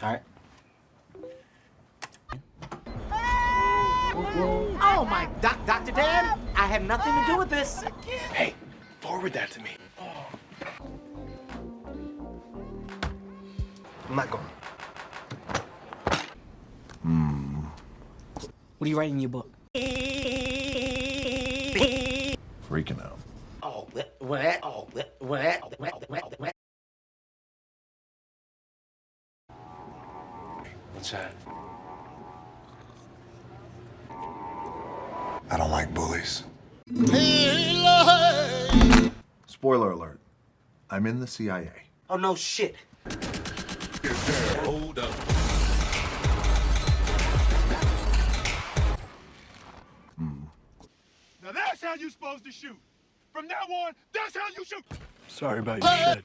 All right. Oh my, doc, Dr. Dan, I had nothing to do with this. Hey, forward that to me. I'm not going. What are you writing in your book? Freaking out. Oh, what, what, oh, what, what, What's that? I don't like bullies. Spoiler alert. I'm in the CIA. Oh, no shit. Hold up. Now that's how you're supposed to shoot. From now on, that's how you shoot. Sorry about your shit.